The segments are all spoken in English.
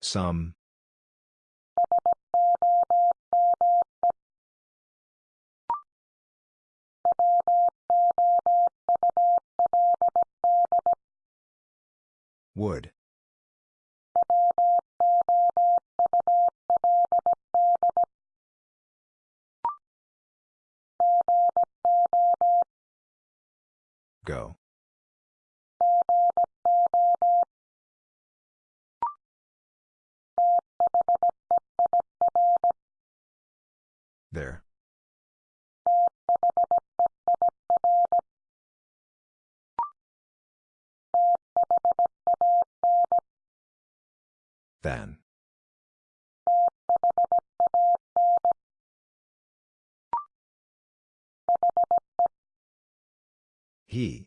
Some. Would. Go. There. Than. He.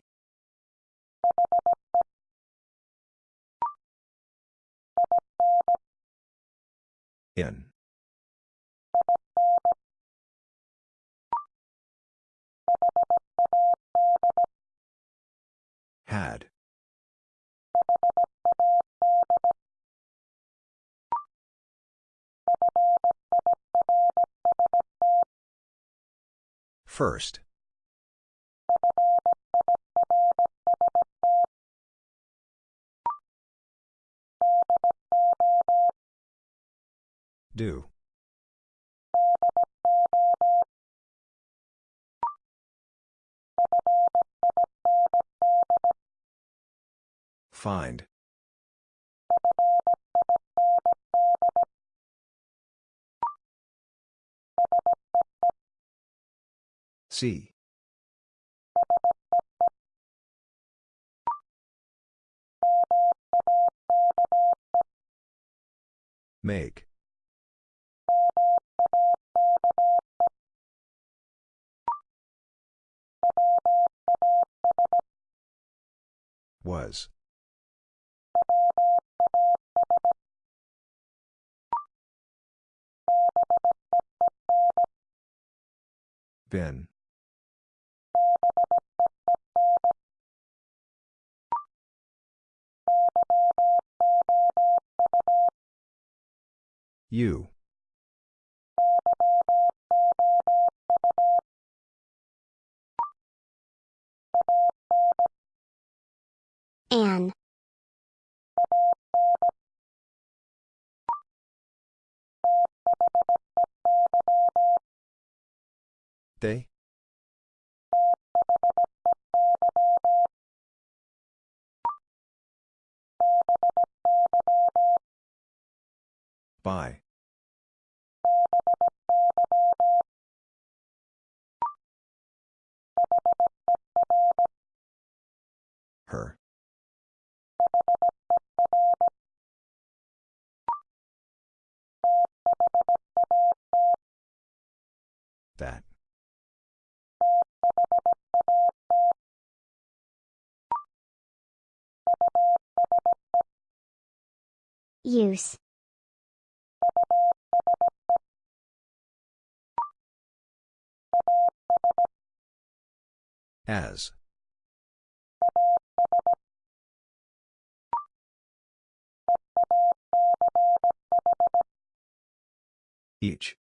In. Had. First. Do. Find. See. Make. Was. Been. You. An. They? By. Her. That. Use. As. Each.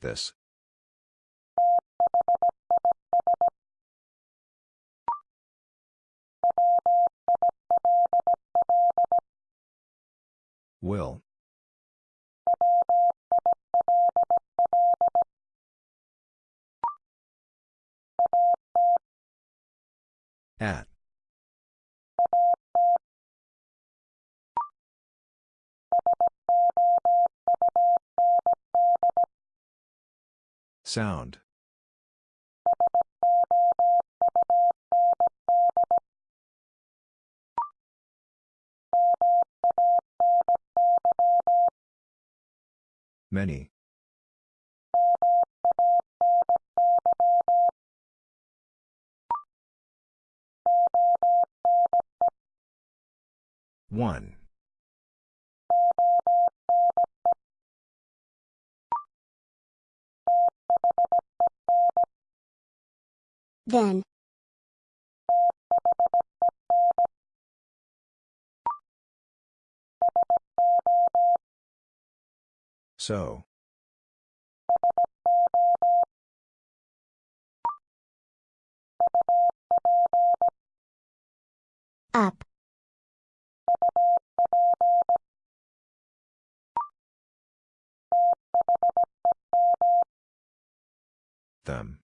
This. Will. At. Sound. Many. One. Then. So. Up. Them.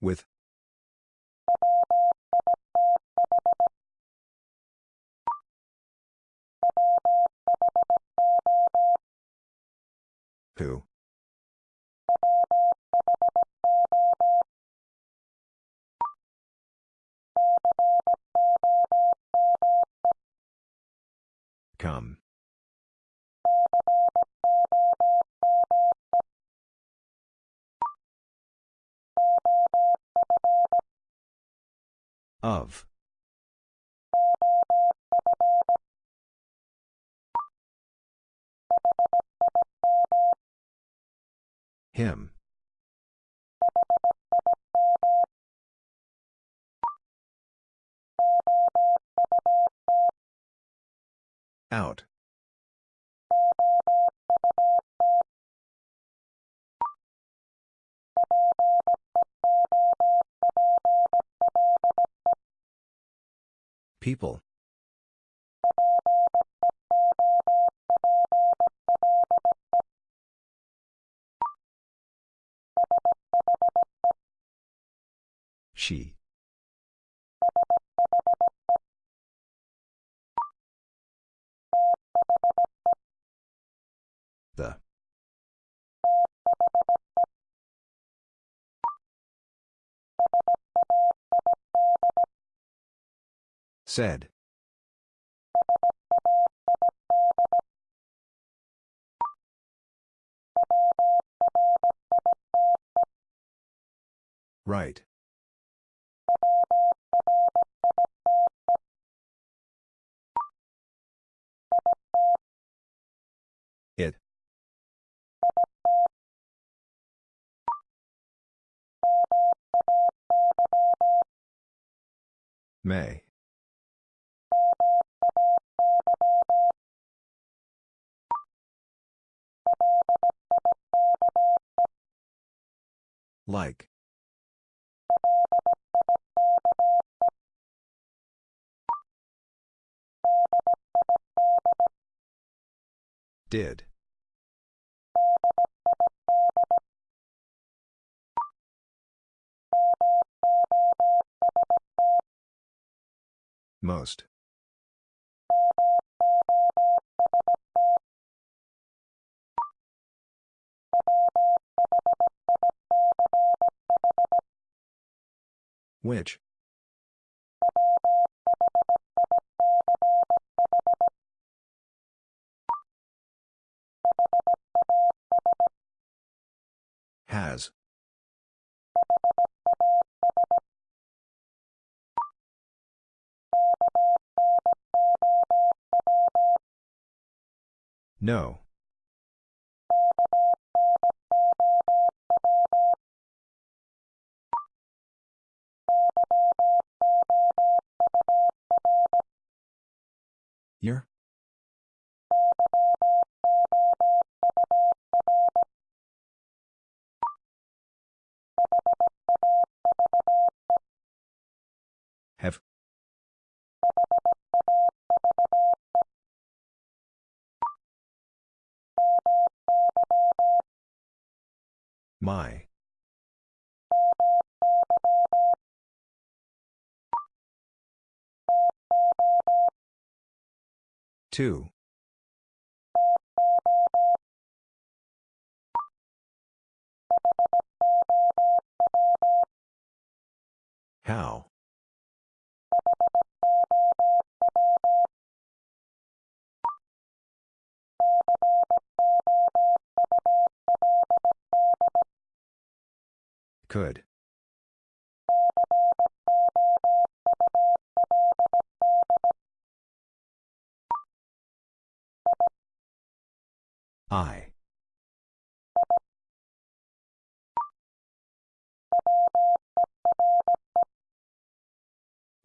With. Who? Come. Of. Him. Out. People. She. The. Said. Right. It. May. Like. Did. Most. Which? Has. No. Year? Have. My. Two. How? Could.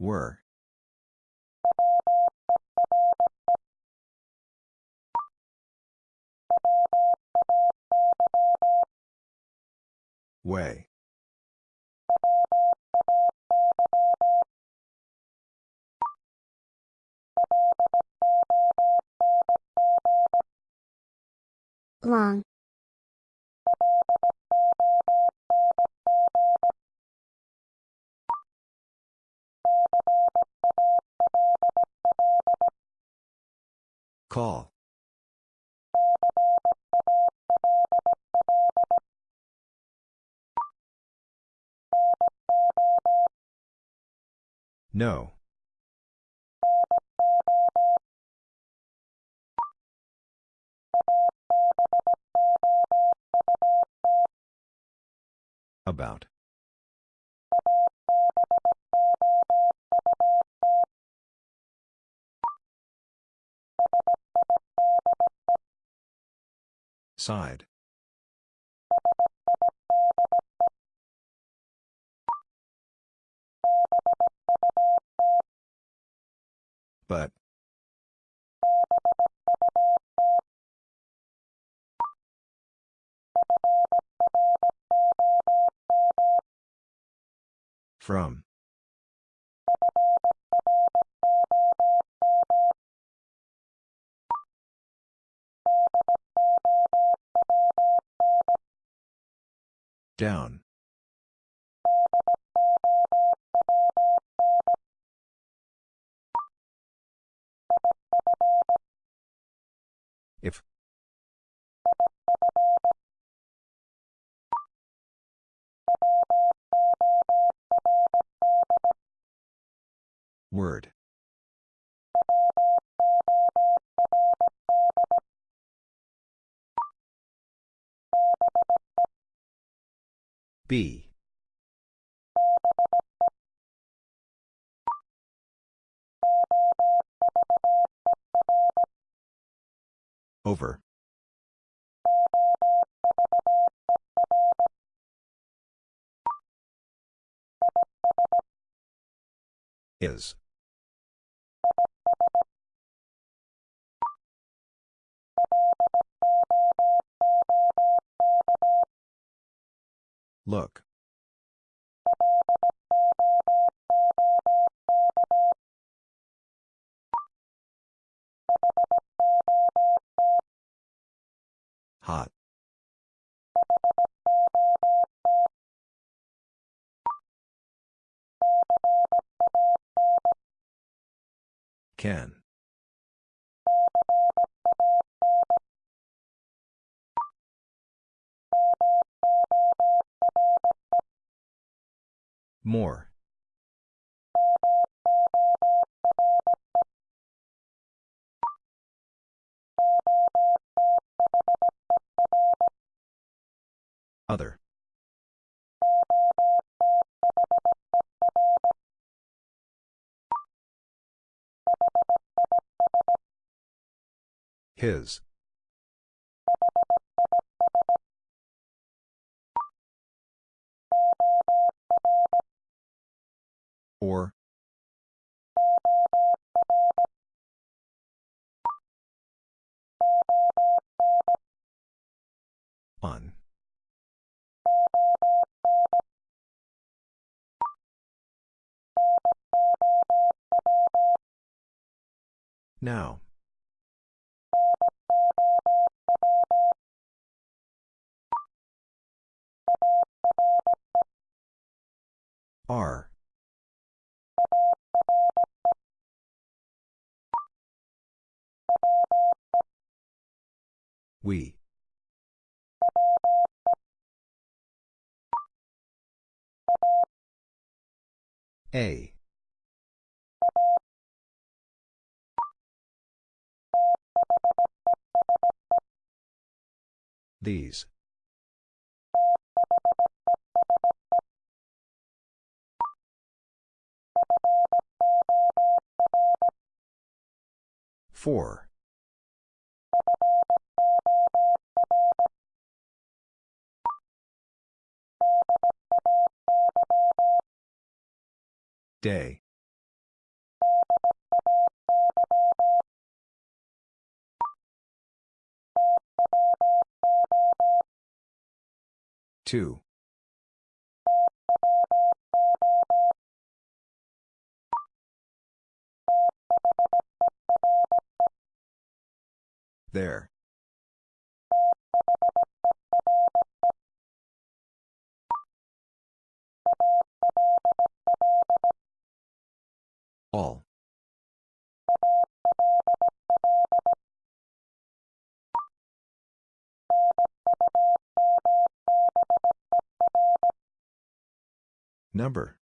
Were. Way. Long. Call. No. About. Side. But. From. Down. If. Word. Be. Over. Is. Look. Hot. Can. More. Other. His. Or. On. Now. Are. We. A. These. For. Day. Two. There. All. Number.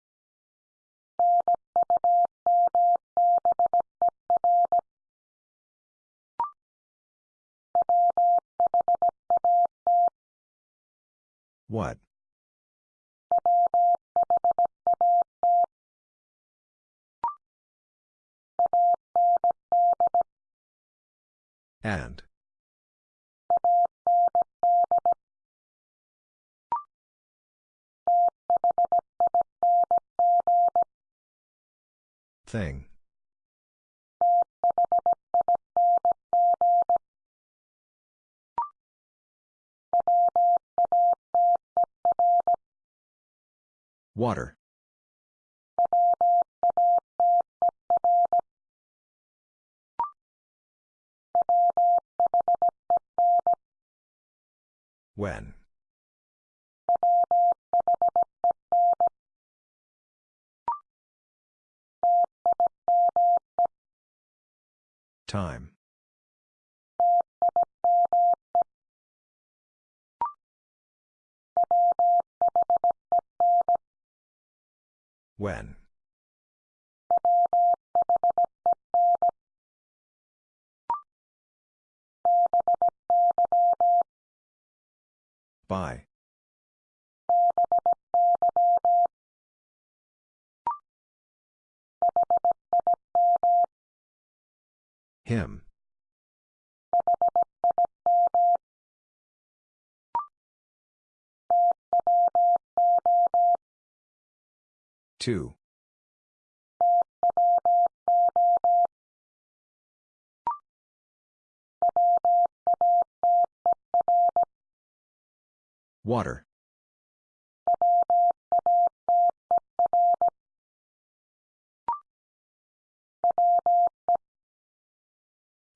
What? And. Thing. Water. When? Time. When? By. Him. Two. Water.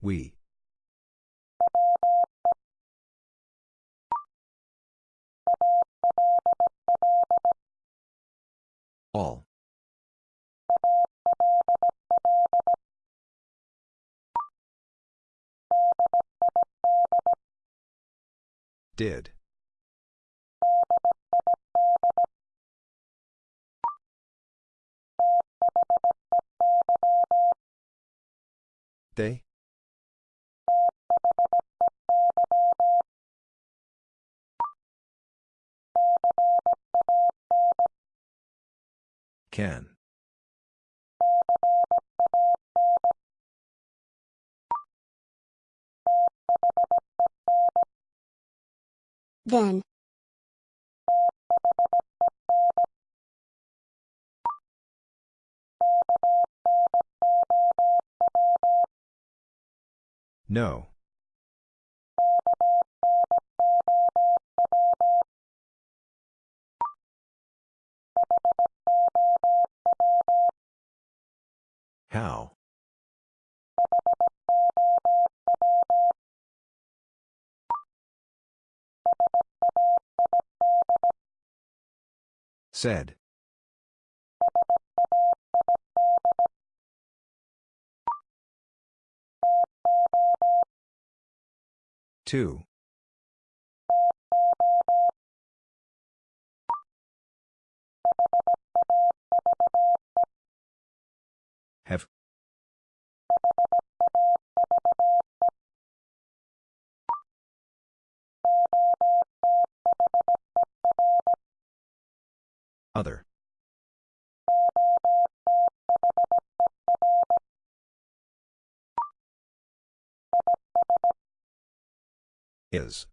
We. All. Did. They? Can. Then. No. How? Said. Two. Have. Other. Is.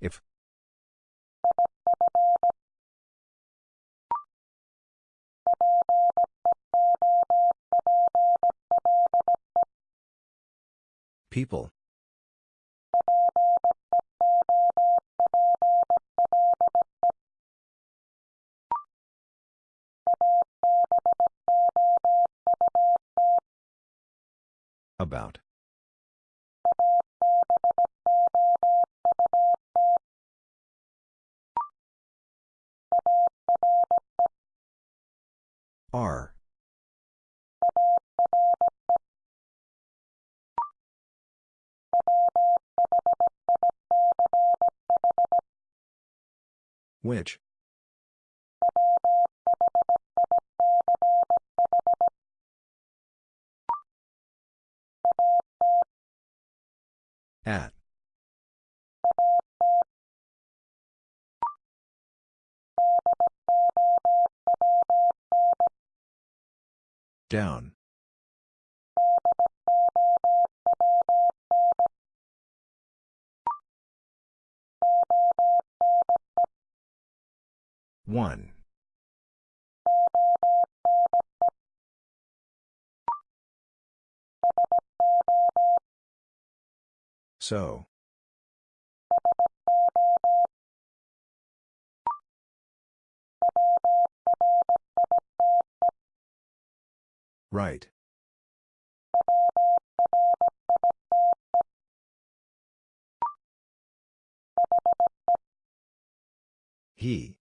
If. People. About. Are. Which? At. Down. One. So. Right. He.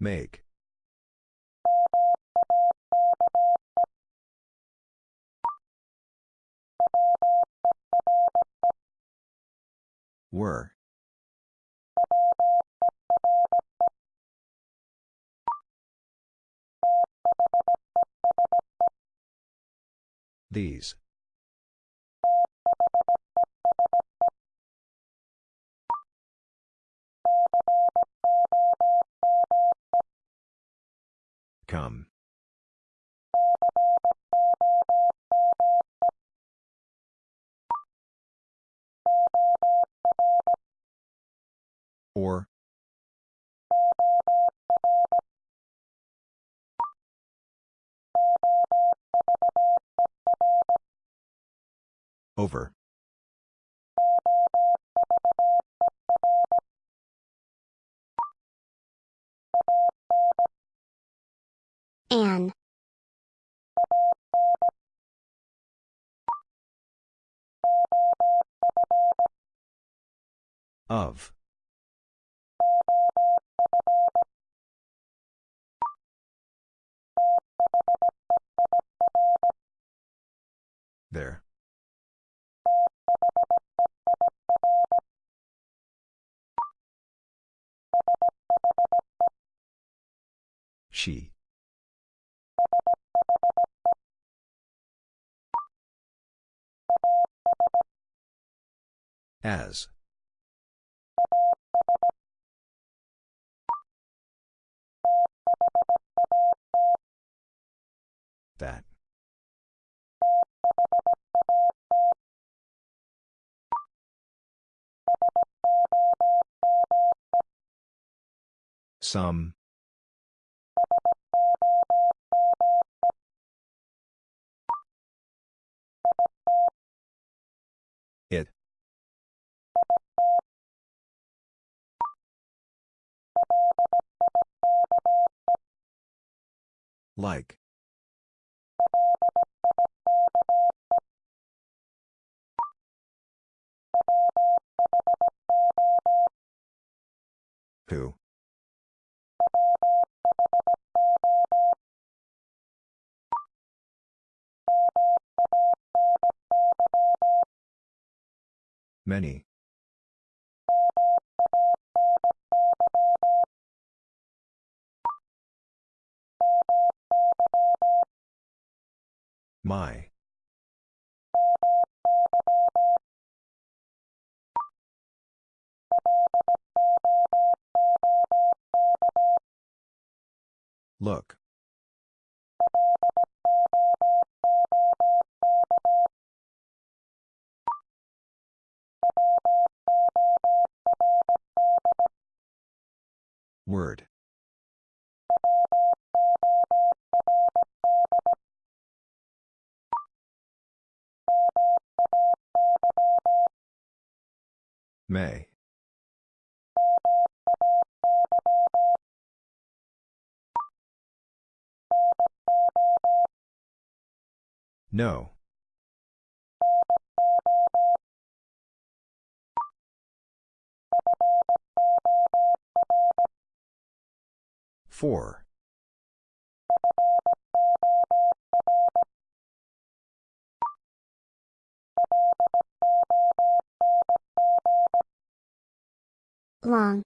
Make. Were. These. Come. Or. Over. An. Of. There. She. As. That. Some. It. Like. Who? Many. My. Look. Word. May. No. For. Long.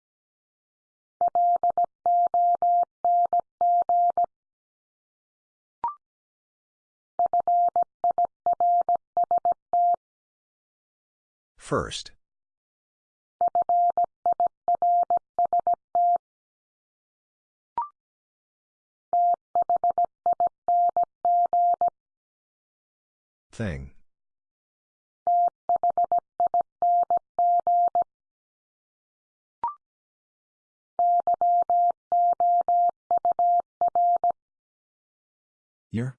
First. Thing. Year?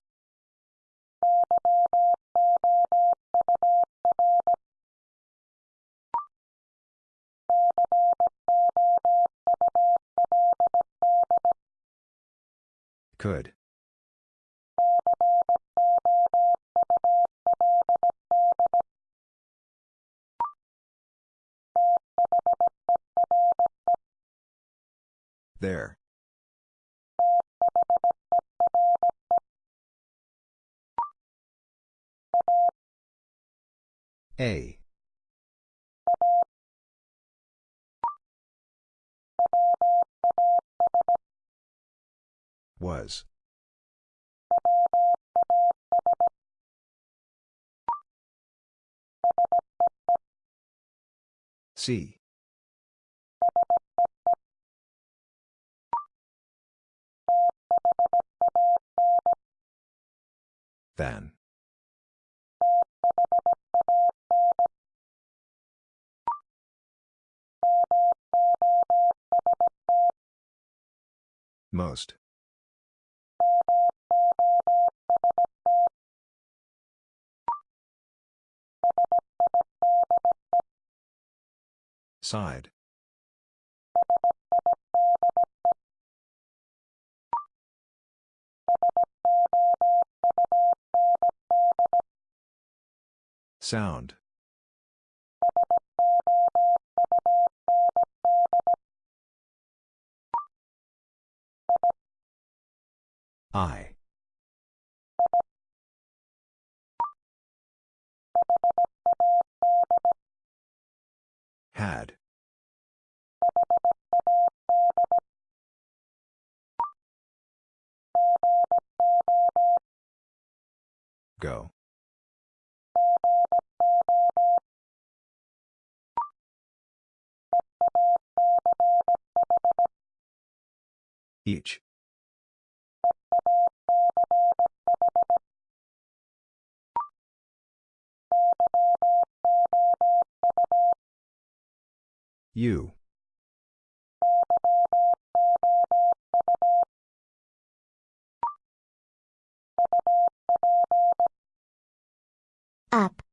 Could. There. A. Was. See. Than. Most. Side. Sound. I. Had. Go. Each. You. Up.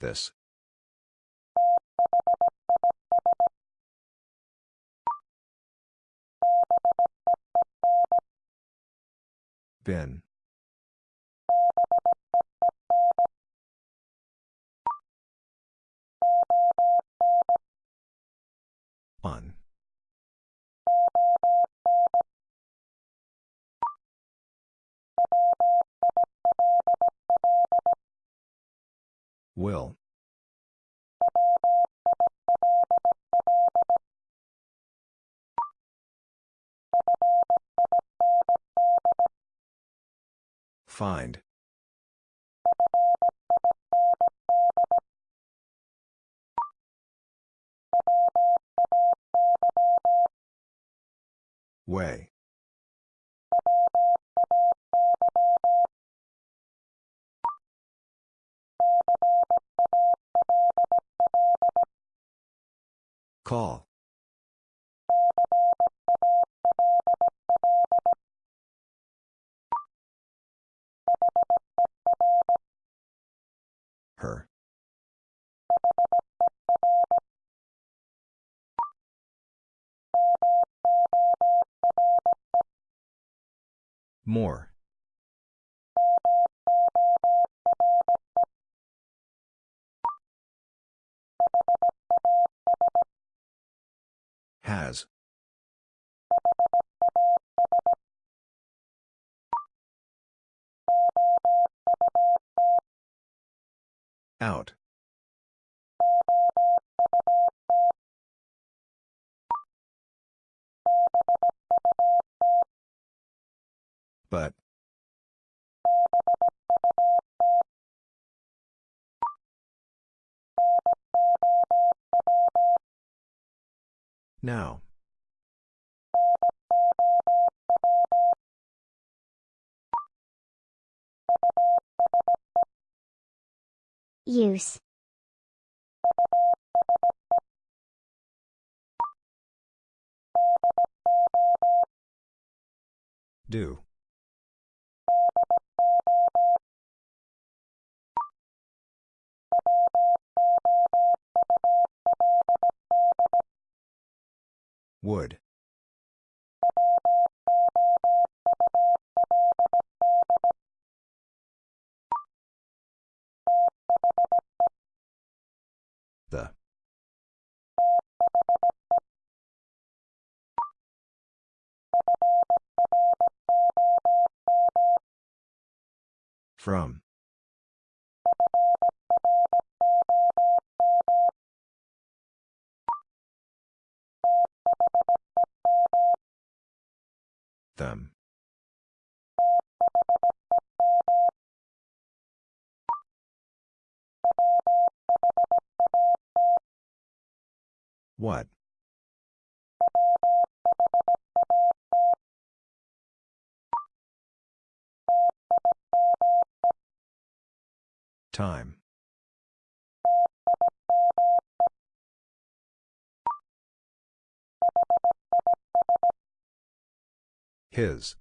This. Been. On. Will. Find. Way. Call. Her. More. Has. Out. But. Now. Use. Do. Would. The. From. Them. What? Time. His.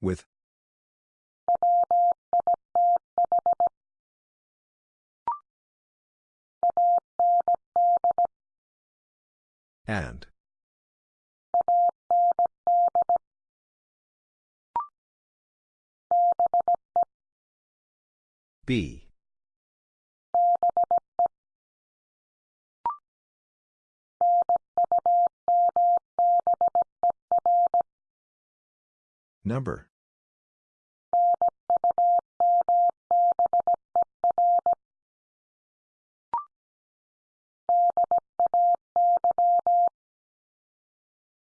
With. And. Be. Number.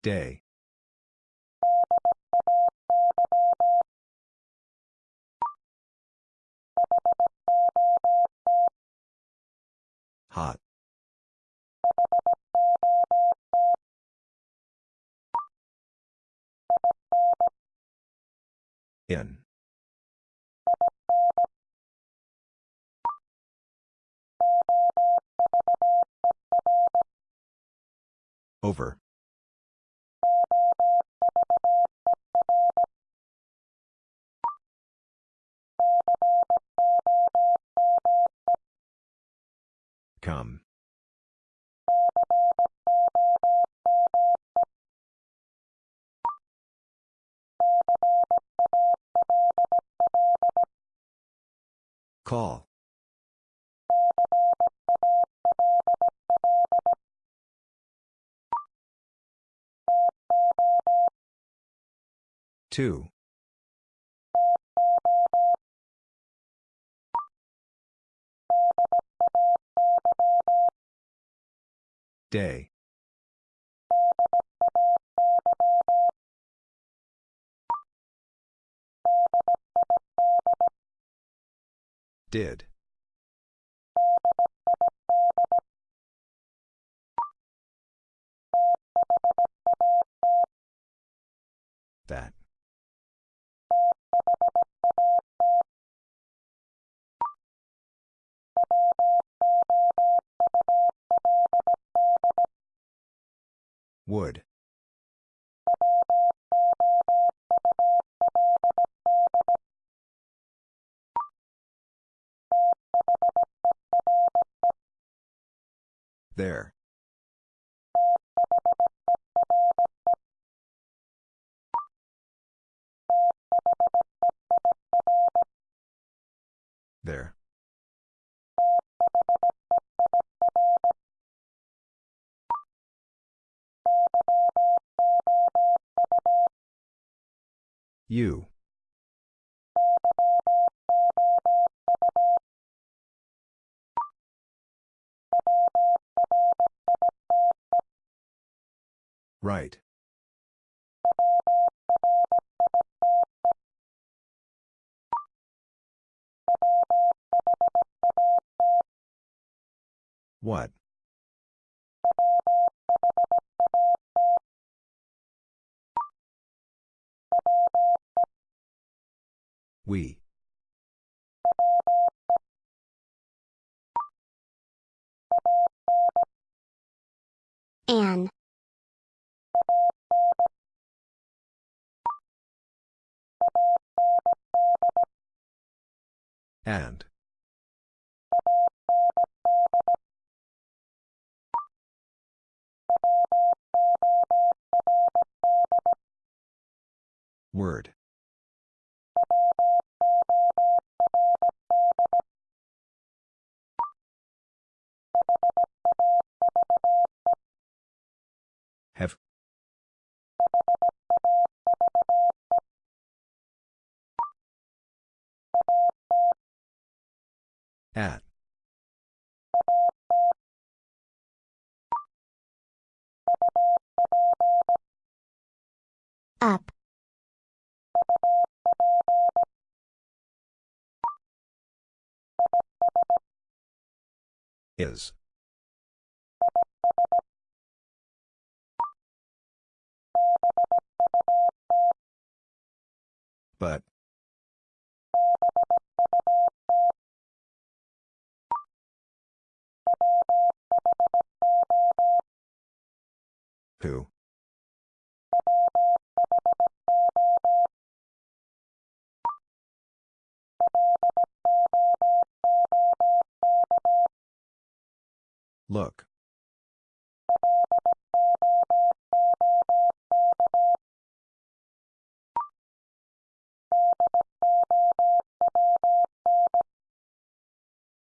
Day. Hot. In. Over. Come. Call. Two. Day. Did. That. Would. There. There. You. Right. What? We. An. And. Word. Have. At. Up. Is. But. Who? Look.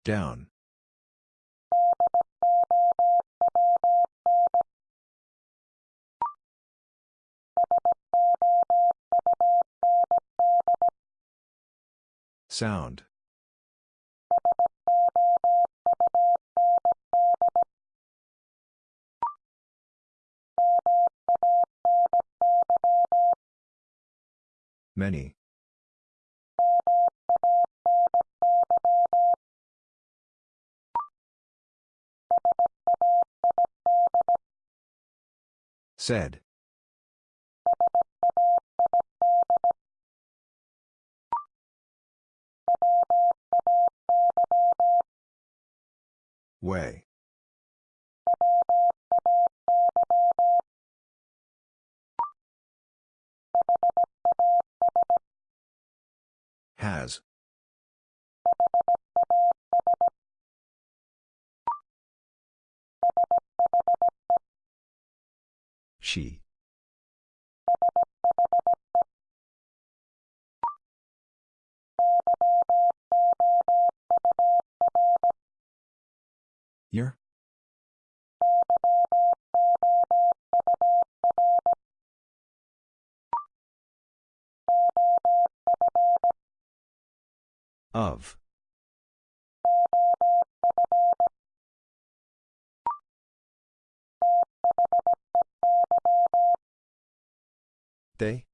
Down. Sound. Many. Said. Way. Has. She. Year? Of. They?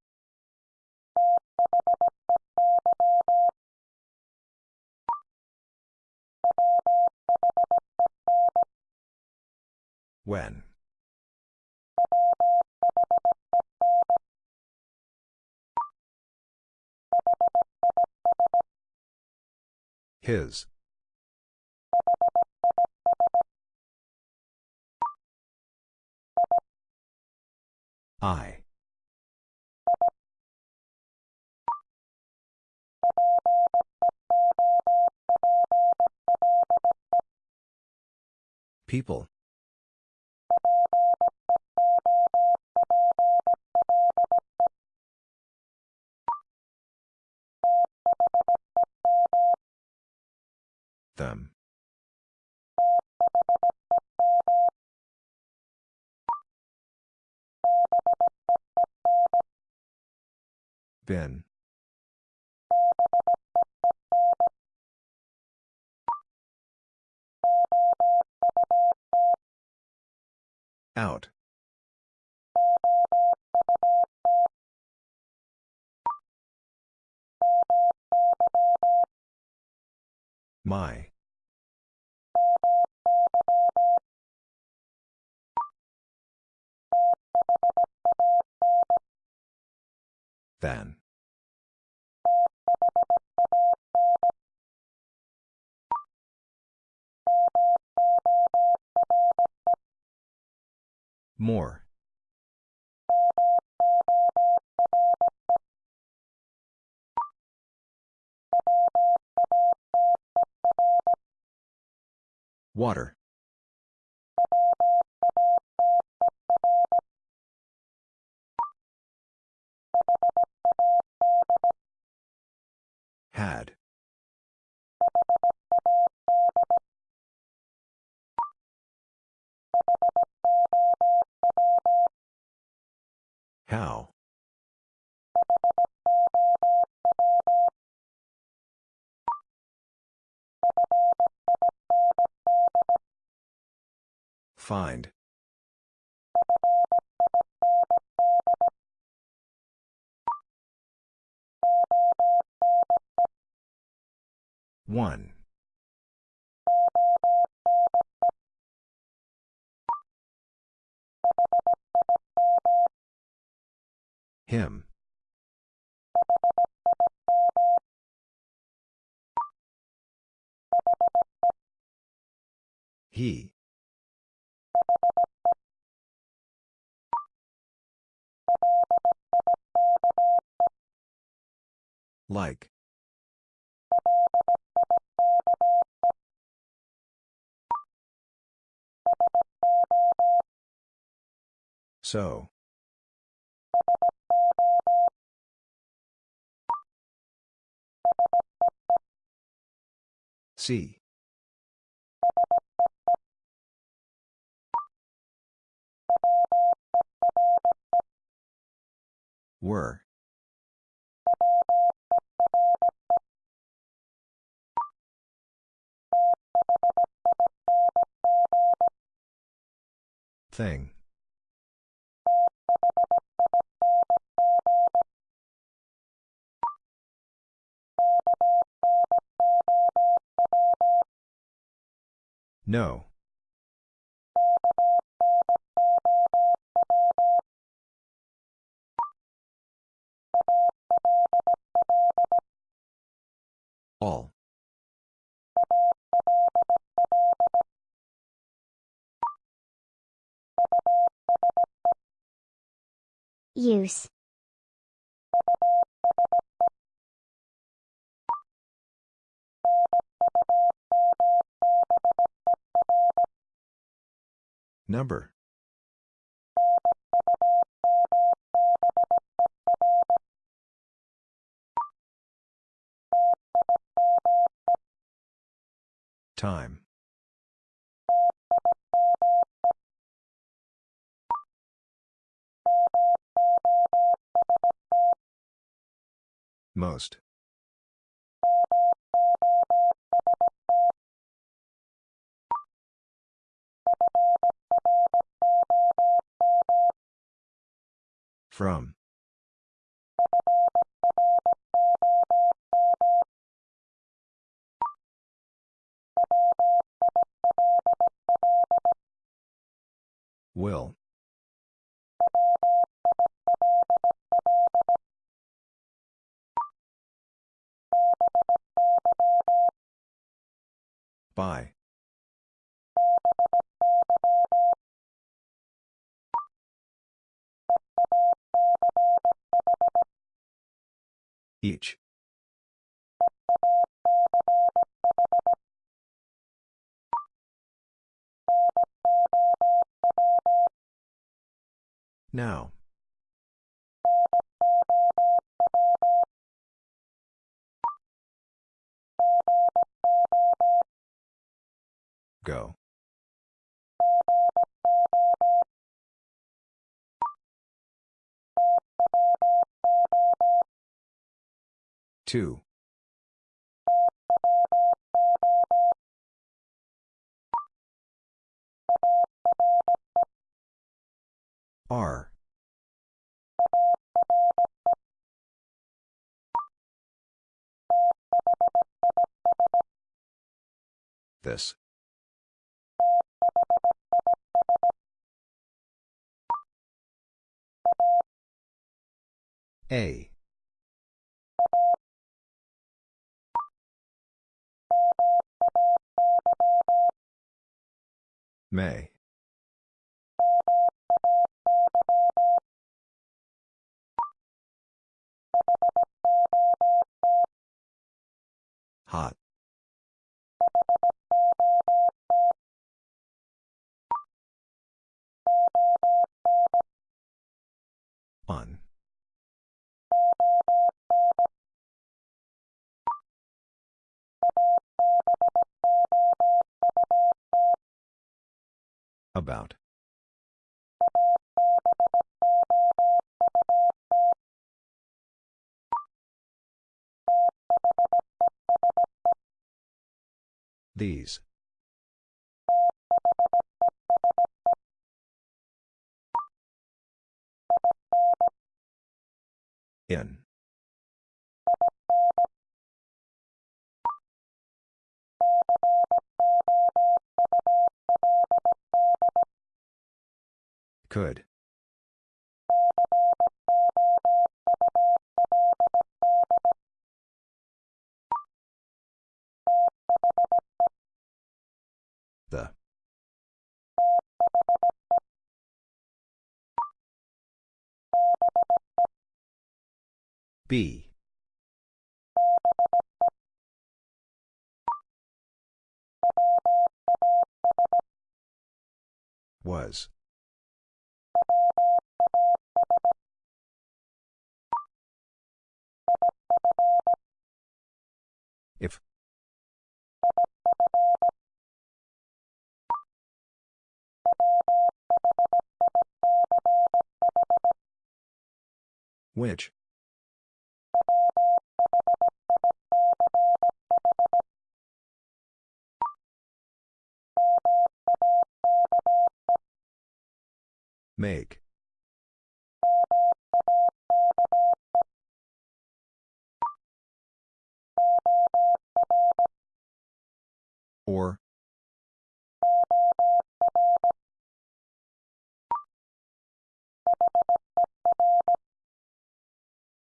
When. His. I. People. Them. Been. Out. My. Than. More. Water. Had. How? Find. One. Him. He. Like. So. See. Were. Thing. No. All. Use. Number. Time. Most. From. Will. By. Each. Now. Go. Two. Are. This. A. May. Hot. On. About. These. In. Could. The. Be. Was. If. Which? Make. Or.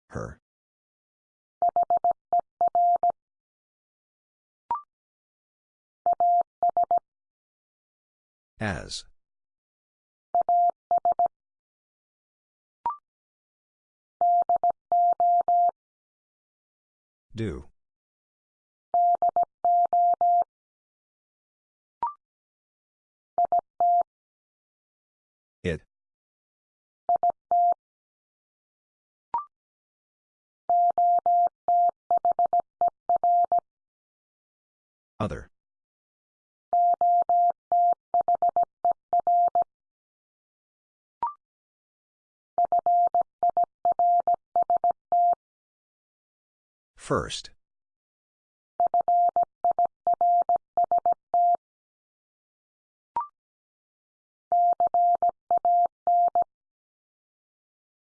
Her. As. Do. It. Other. First.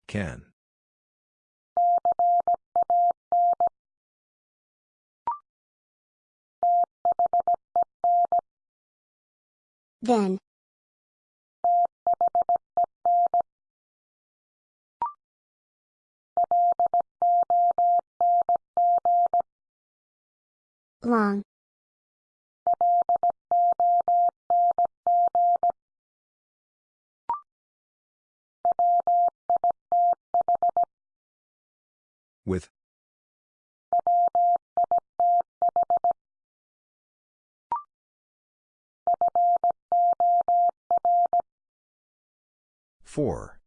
Can. Then. Long. With. For.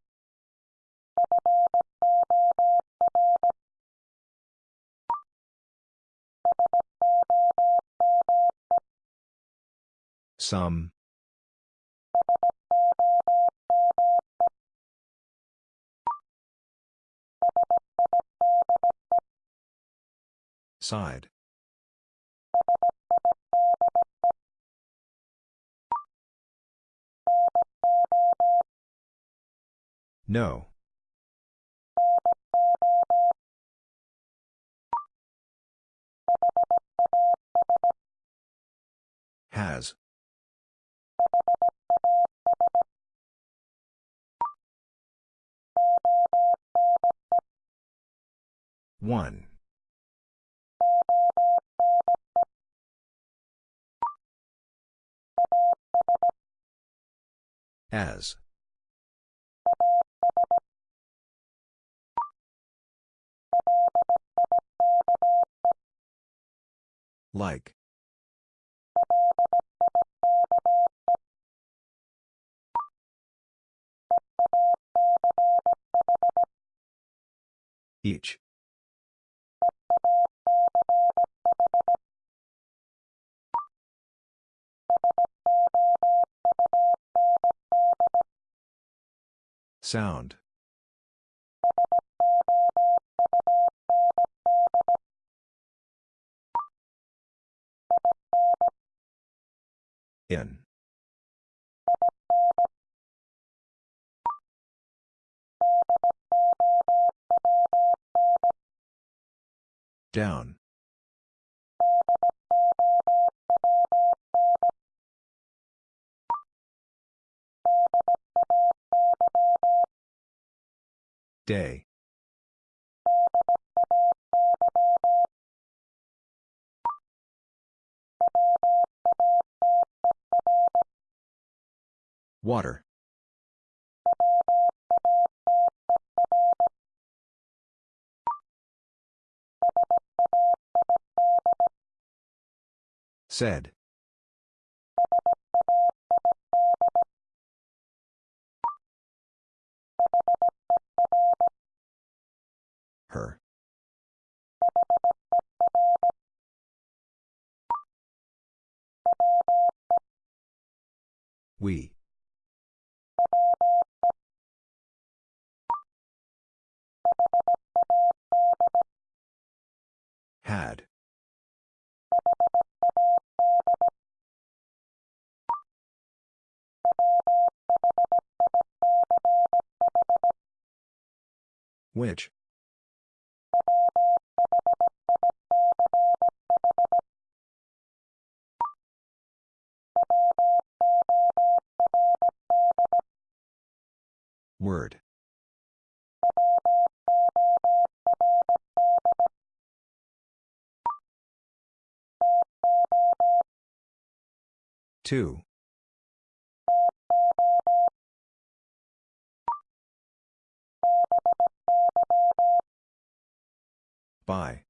Some. Side. No. Has. One. As. Like. Each. Sound. In. Down. Day. Water. Said. Her. We. Had. Which? Word. Two. By.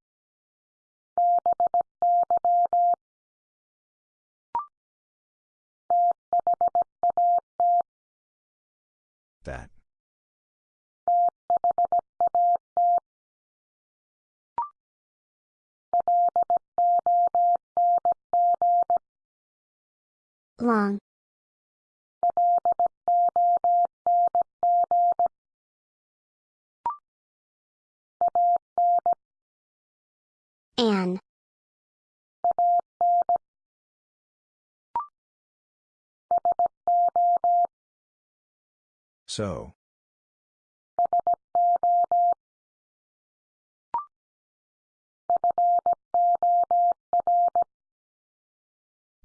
That. Long. An. So.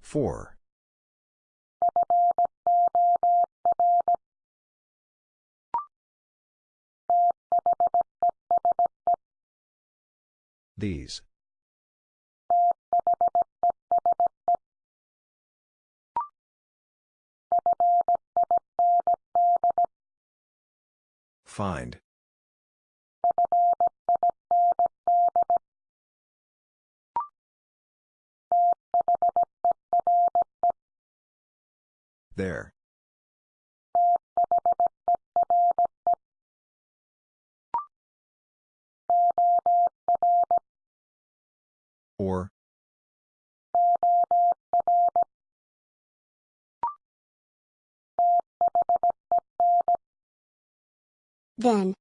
For. These. Find. There. Or. Then.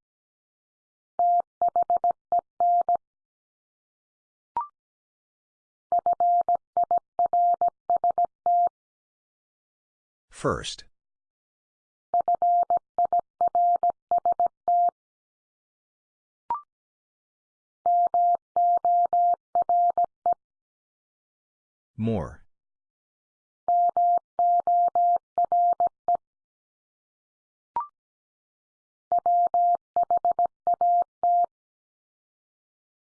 First. More.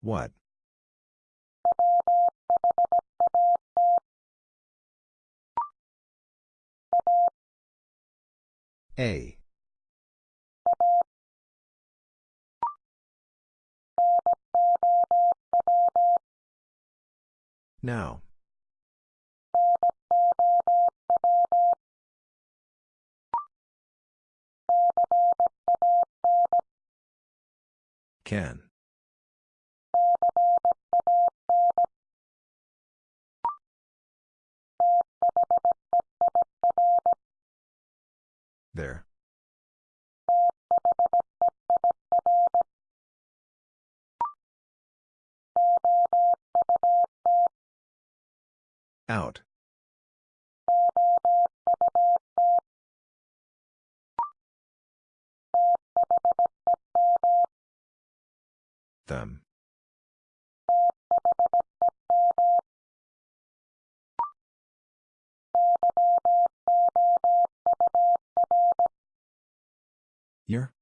What? A. Now. Can. There. Out. Them. Year?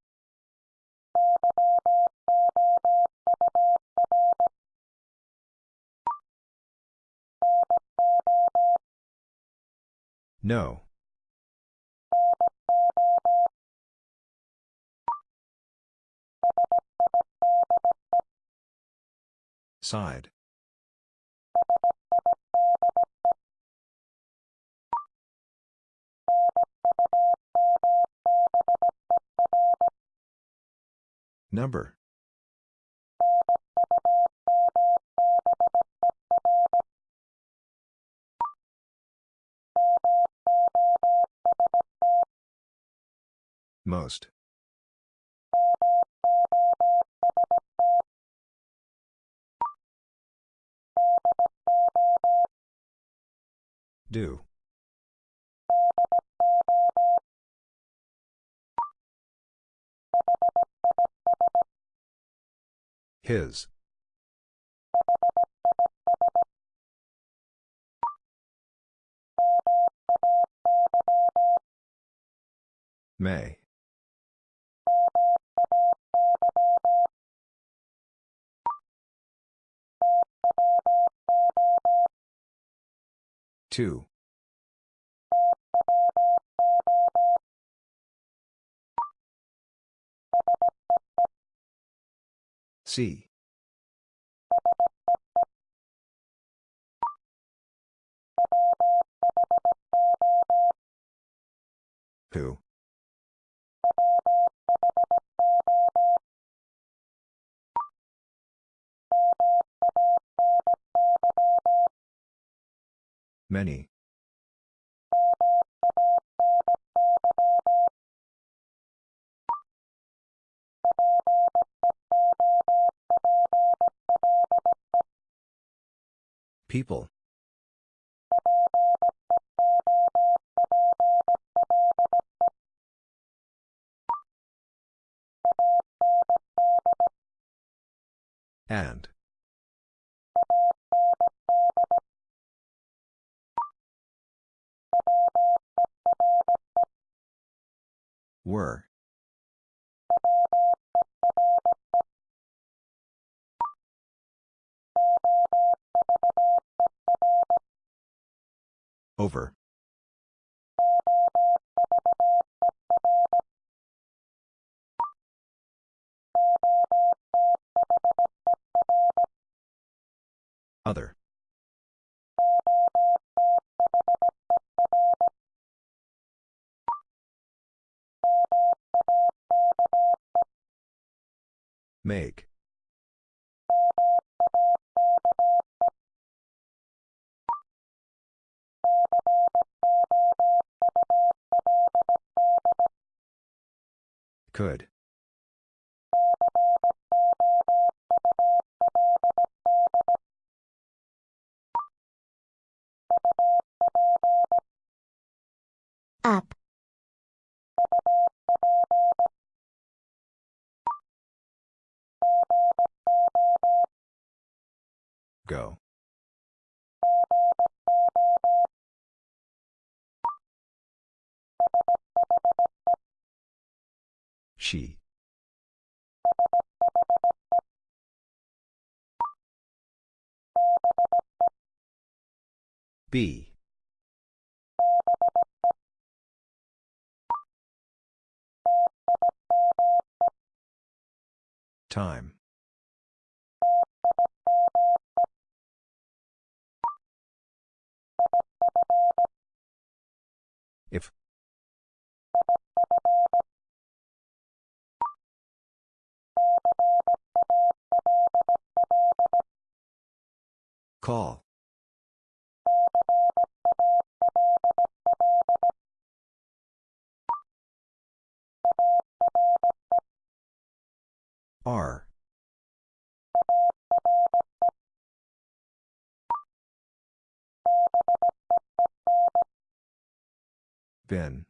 No. Side. Number. Most. Do. His. May. Two. See. Who? Many. People. And. Were. Over. Other. Make. Could. Up. Go. She. Be. Time. Call. Are. Been.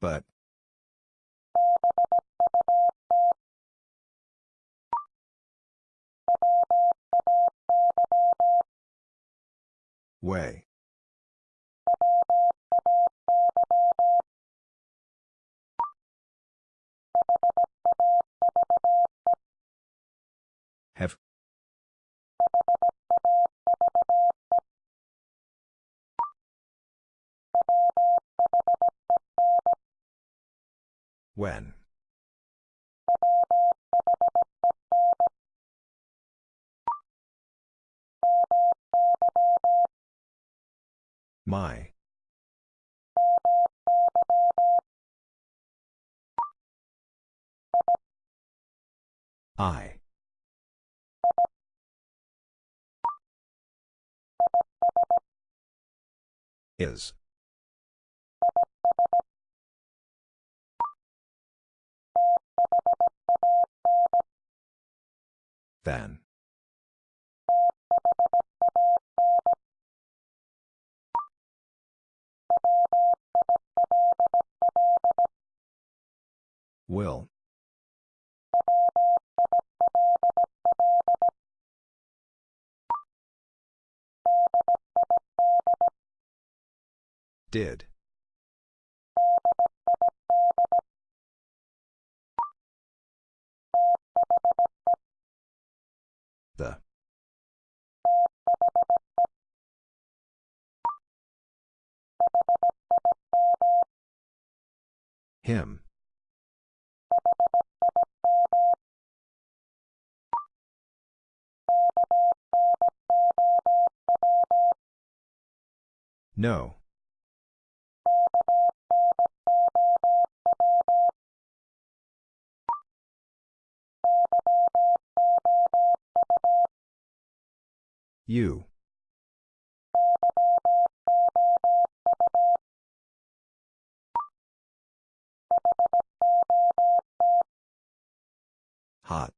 But. Way. Have. When. My. I. Is. Then. Will. Did. The. Him. No. You. Hot.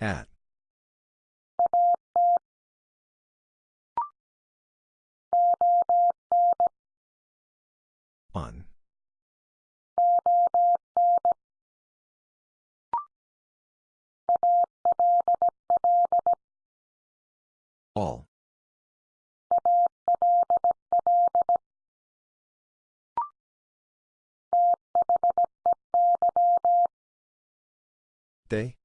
At. On. All. They?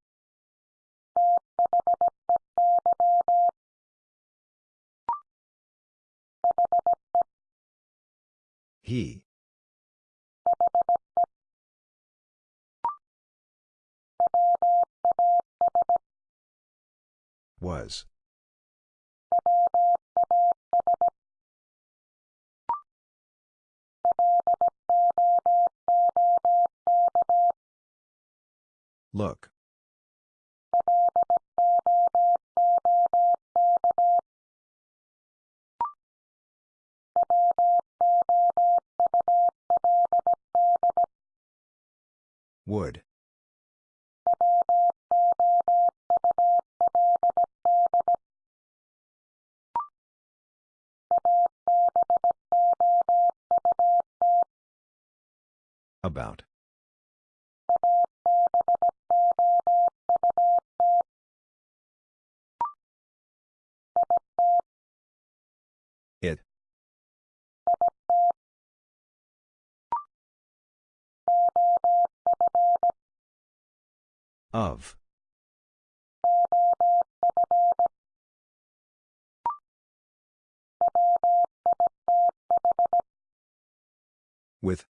He. Was. Look. Would. About. Of. With.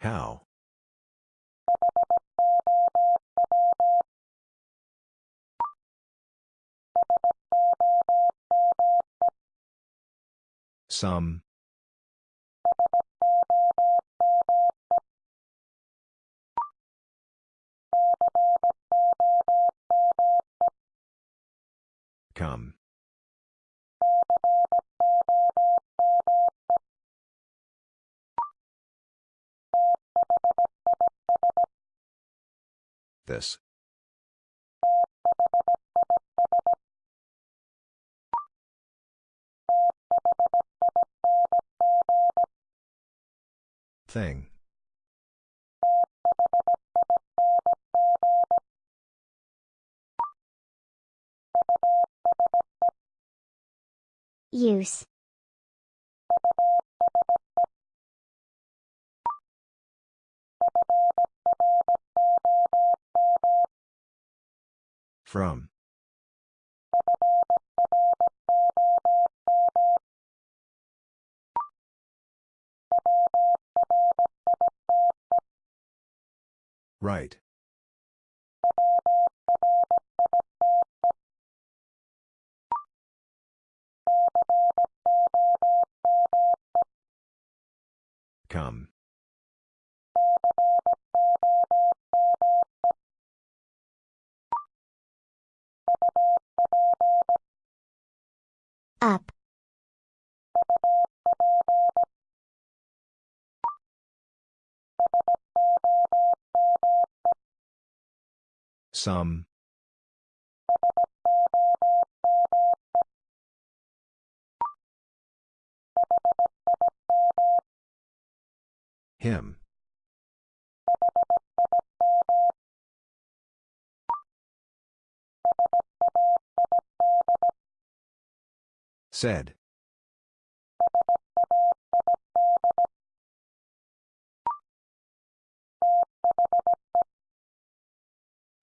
How? Some. Come. This. Thing. Use. From. Right. Come. Up. Some. Him. Said.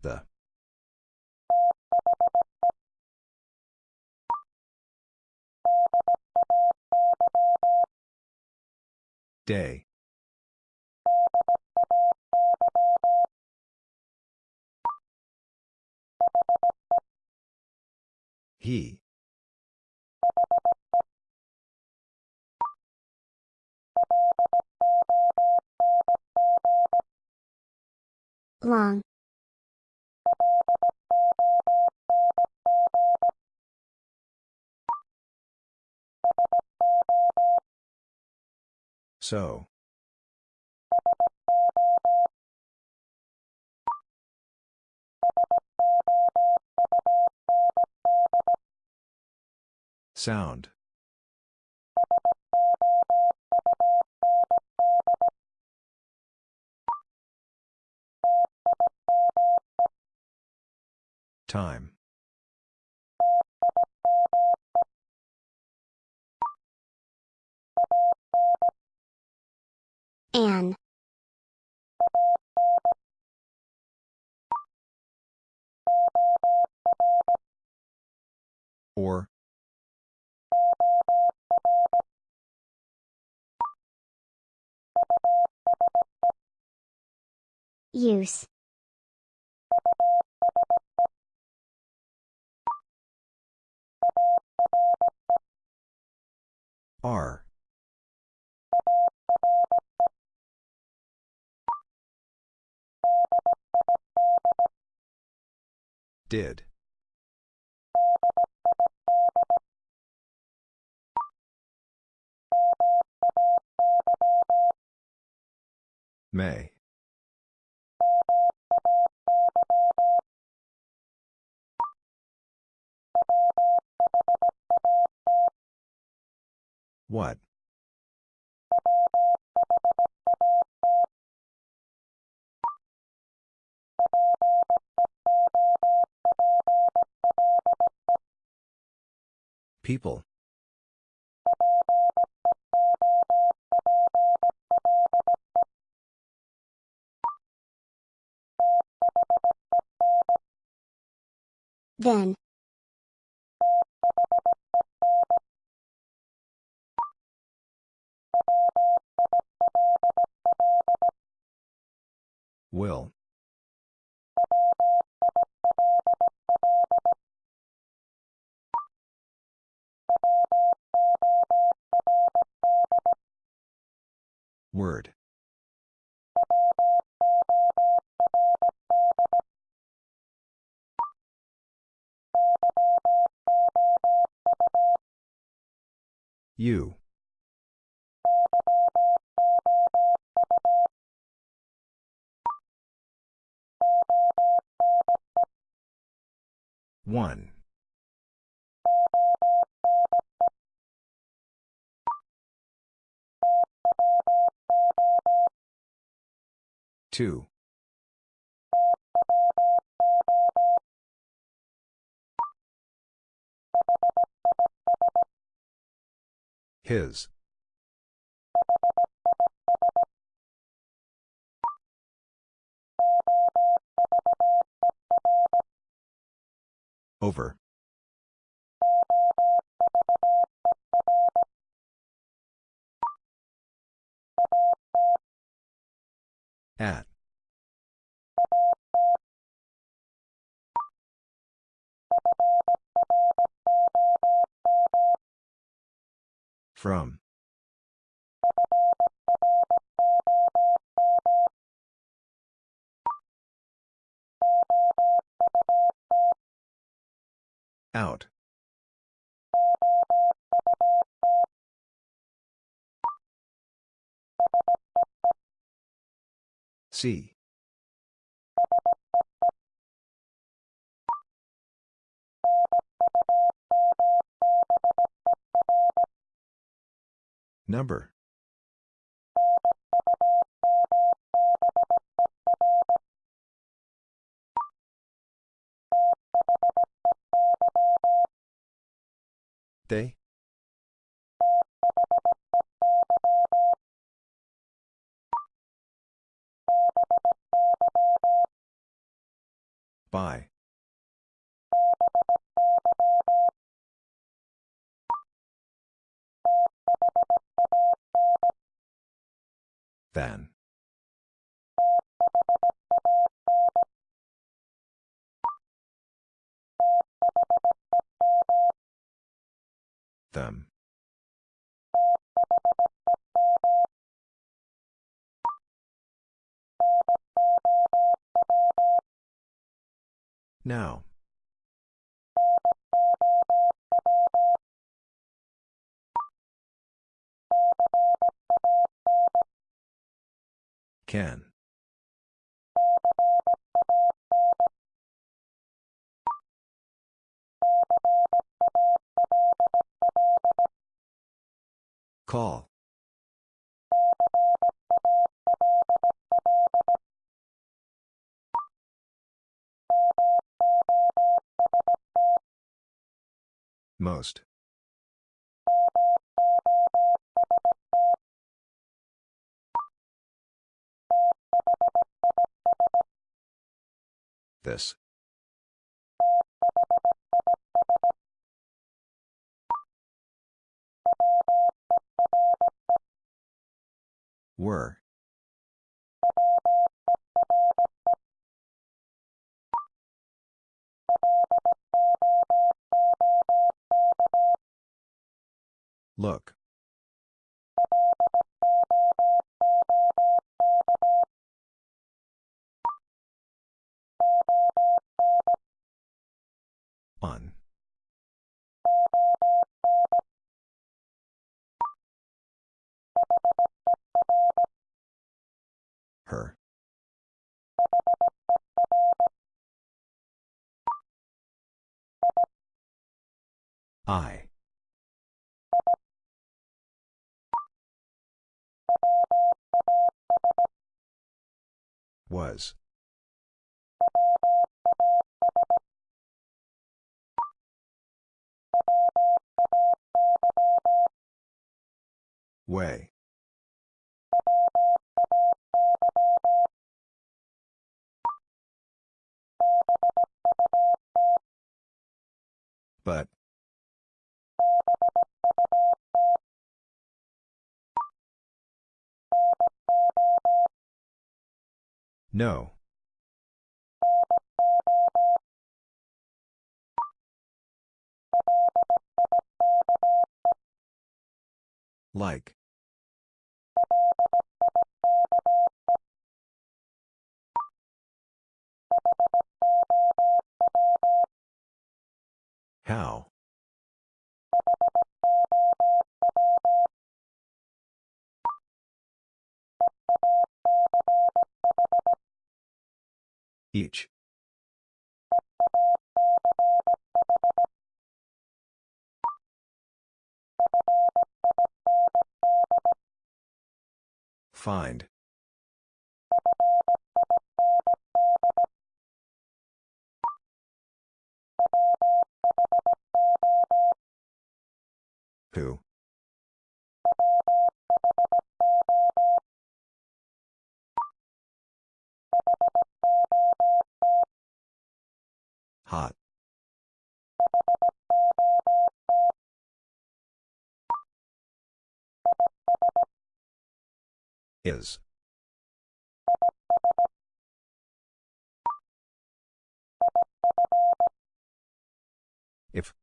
The. Day. He. Long. So. Sound. Time. An. Or. Use. Are. Did. May. What? People. Then. Will. Word. You. One. Two. His. Over. At. From. Out. See. Number. They? By. Then. Them. Now. Can. Call. Most. This. Were. Look. On. Her. I. Was. Way. But. No. Like. How? Each. Find. Who? Hot. Is. If.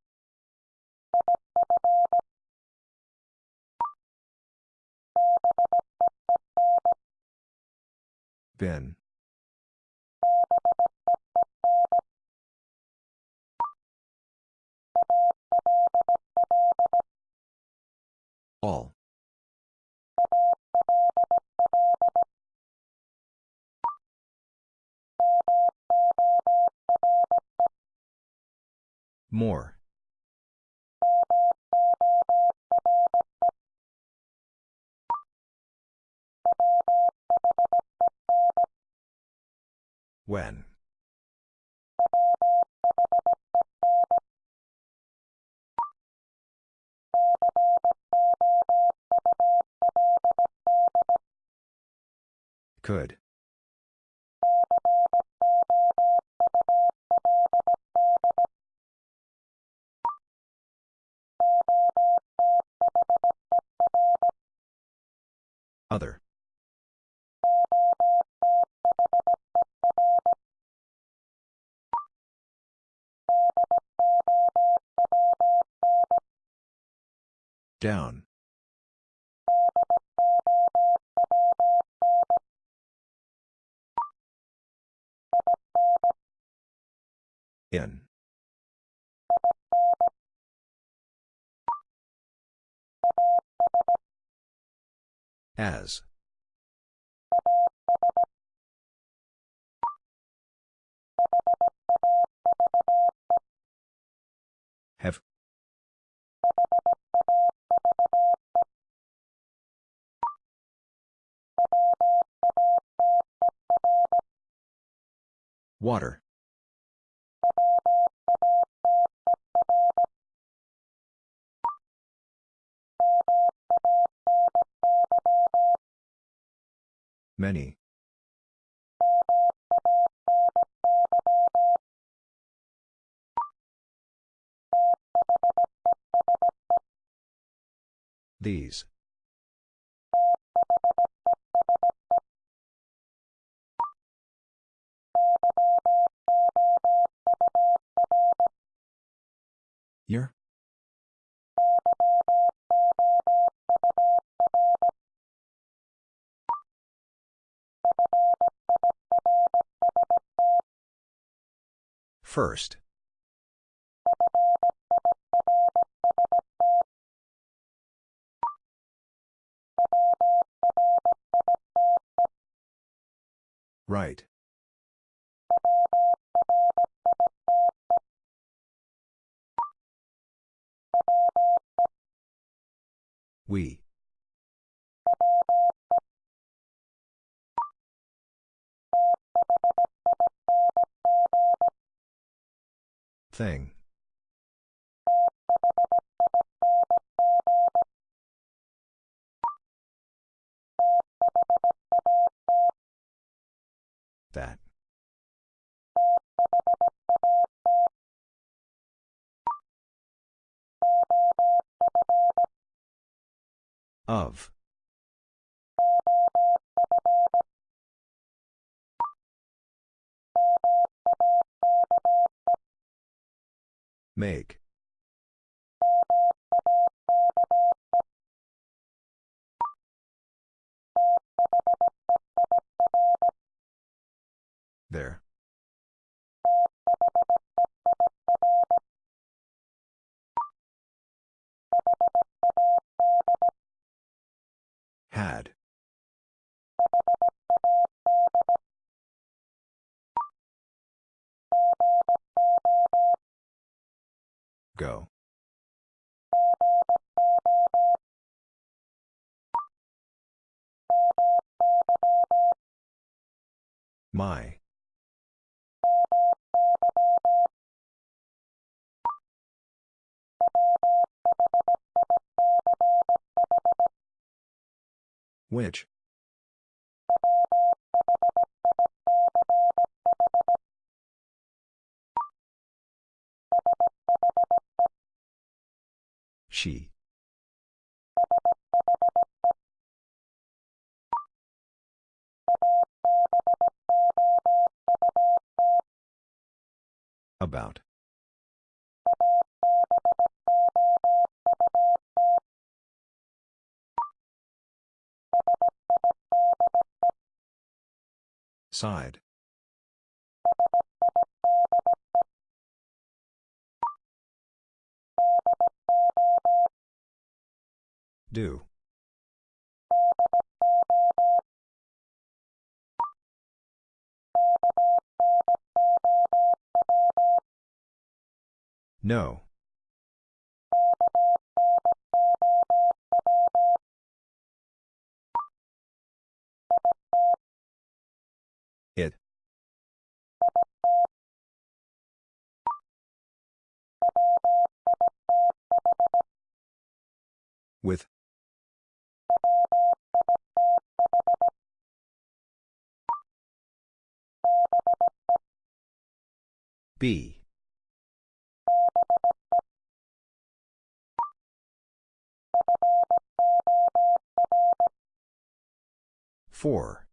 Been. All. More. When? Could. Other. Down. In. As. Have. Water. Many. these. Year? First. Right. We. Thing. That. Of. Make. There. Had. Go. My. Which? She. About. Side. Do. No. It. With. Be. For.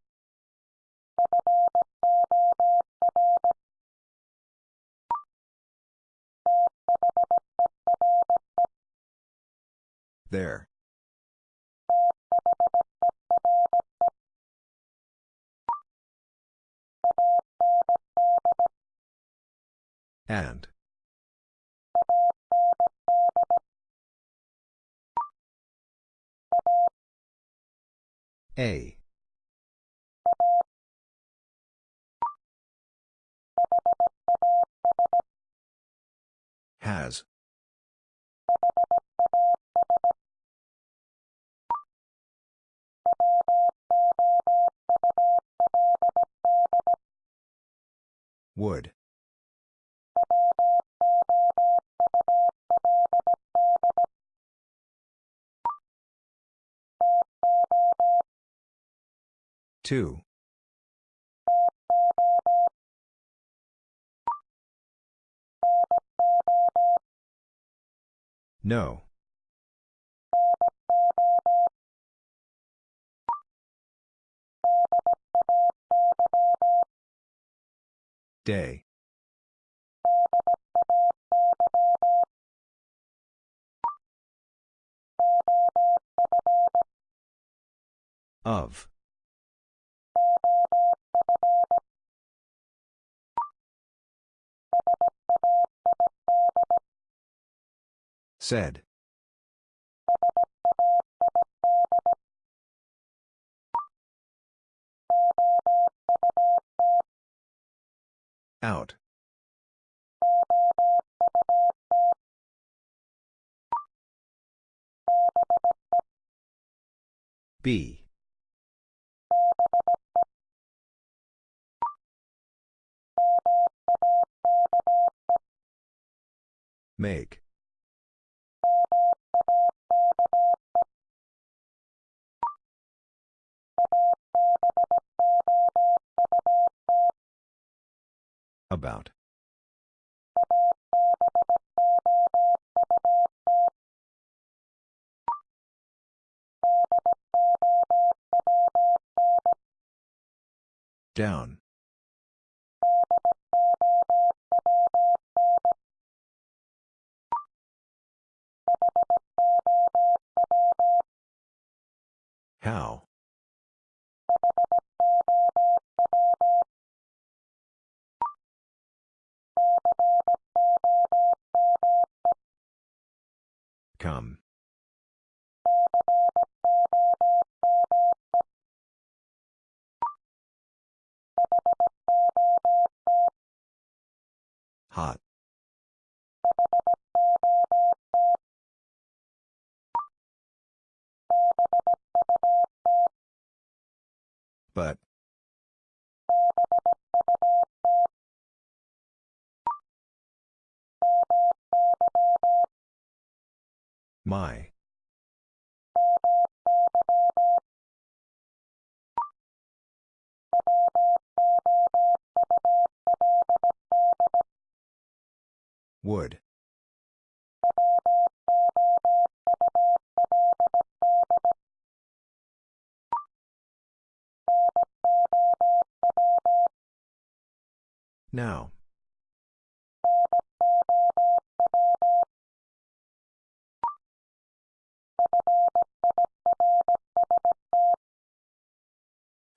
There. And. A. Has. Would. Two. No. Day. Of. Said. Out. Be. Make. About. Down.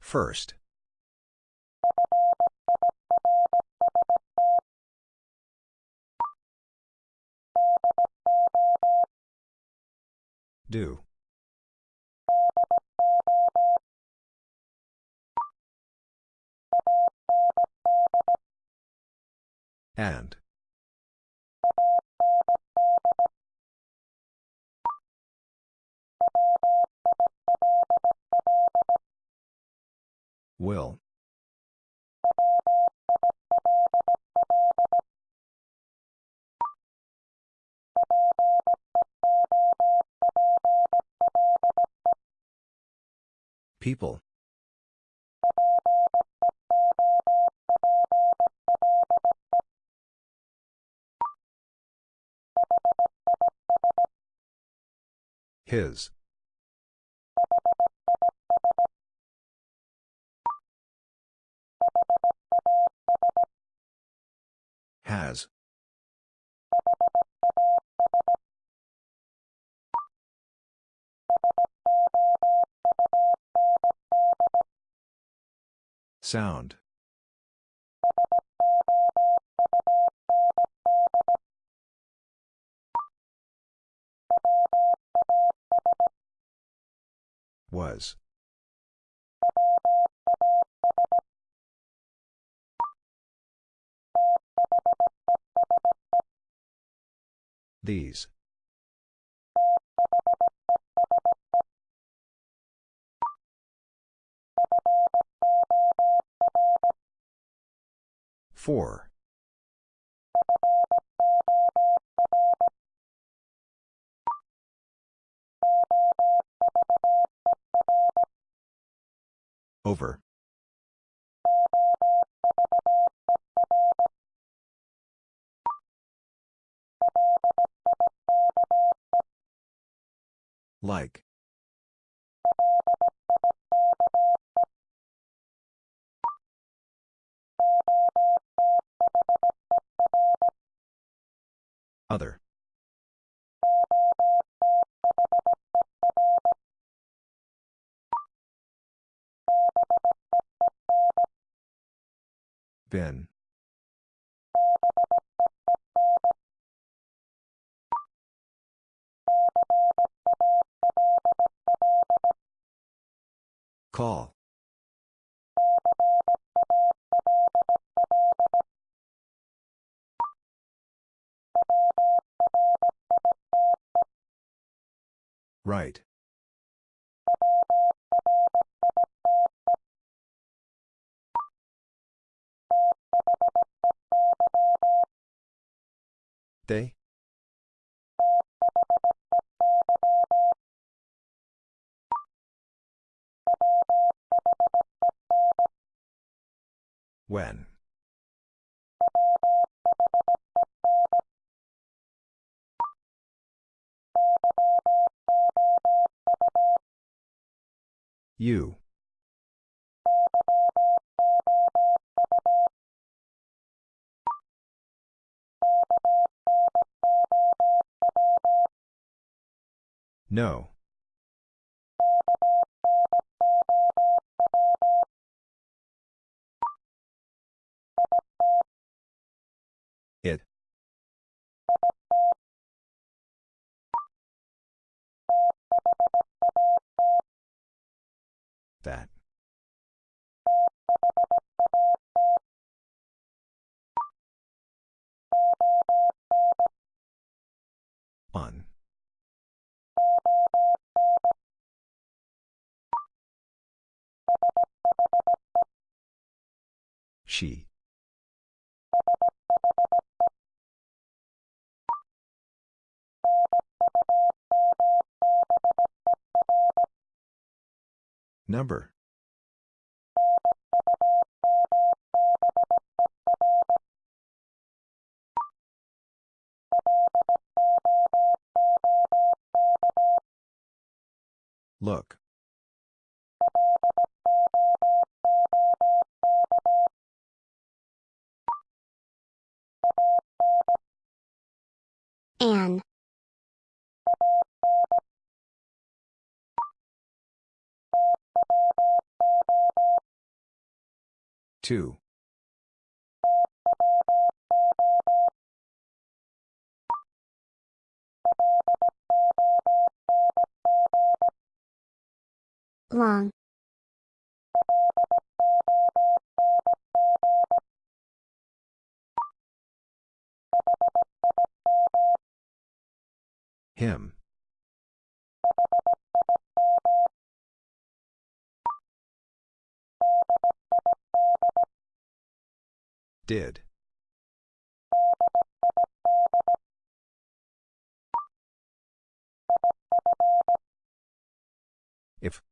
First. Do. And. Will. People. His. Has. Sound. Was. These. Four. Over. Like. Other. Ben. Call. Right. They? When? You. No. It. That. On. She. Number. Look. An. Two. Long. Him. Did. If.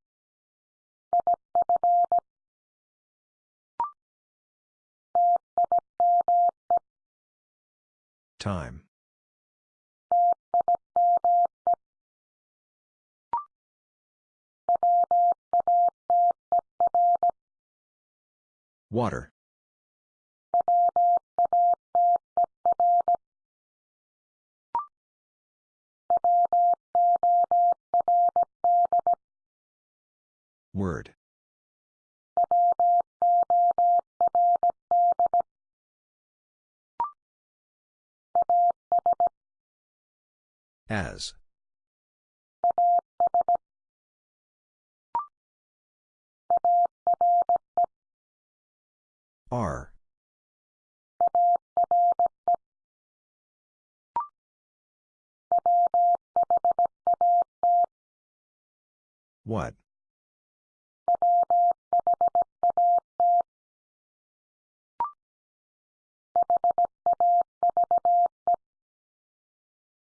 Time. Water. Word. As. R. What?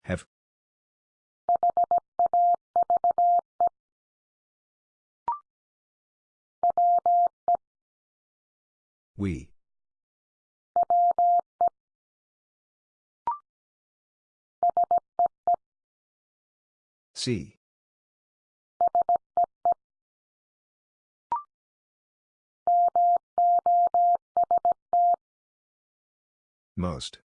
Have. We. See. Most.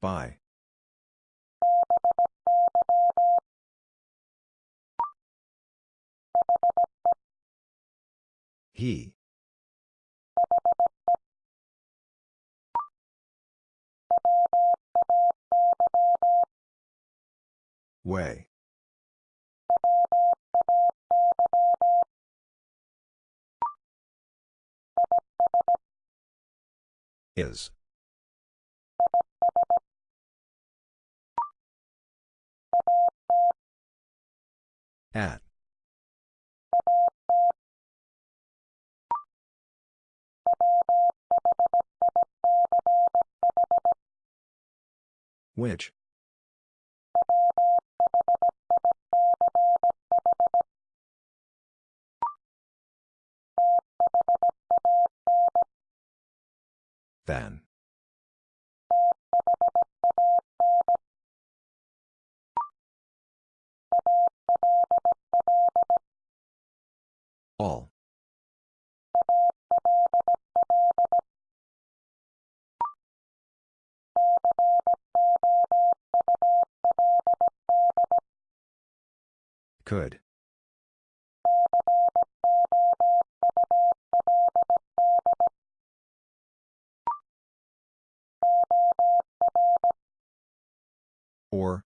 By. He. Way. Is. At. Which? Then. All. Could. Or.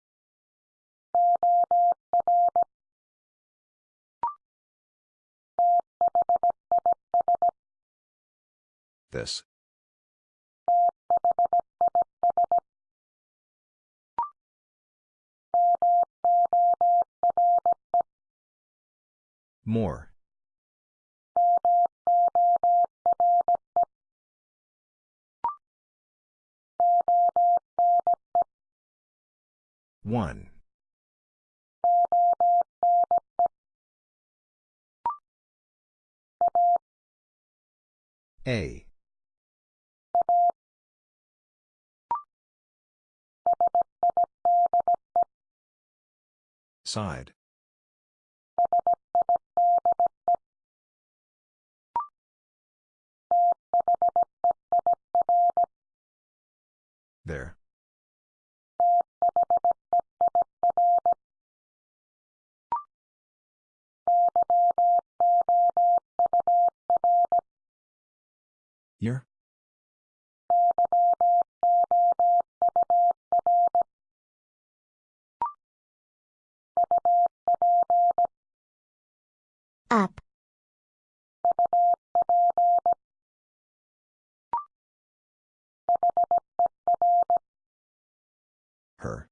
This. More. One. A. Side. There. Here? Up. Her.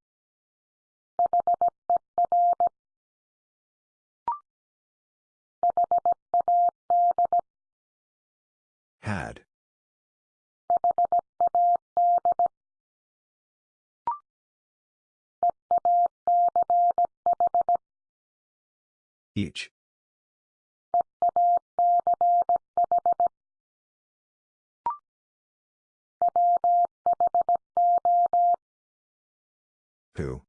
Had. Each. Who?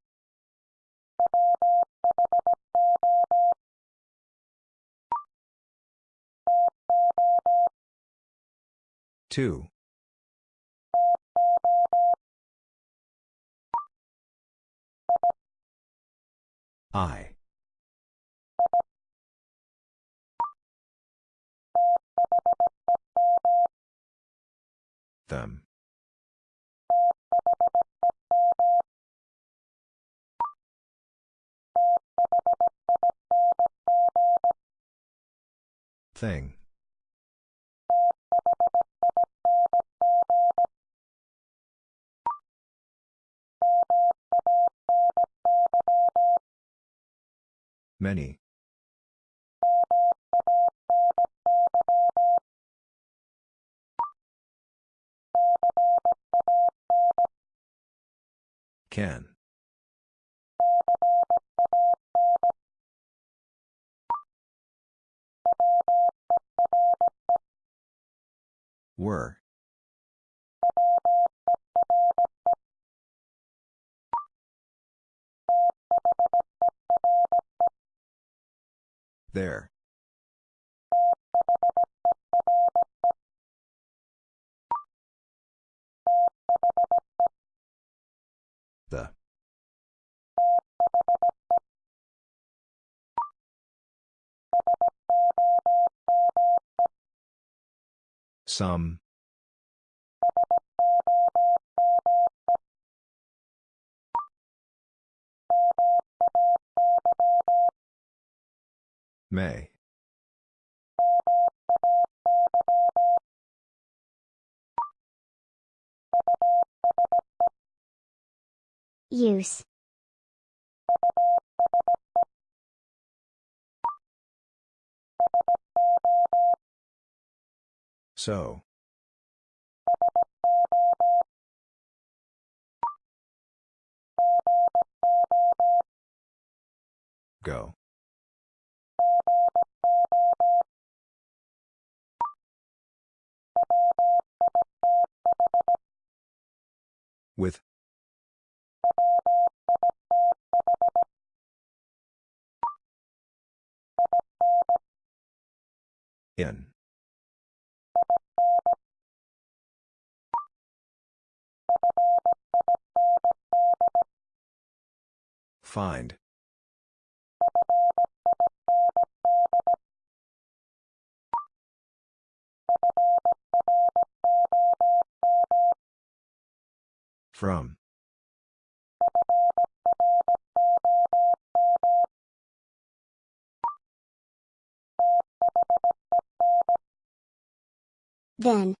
Two. I. Them. Thing. Many. Can. Were. There. The. Some. May. Use. So. Go. With. In. Find. From. Then.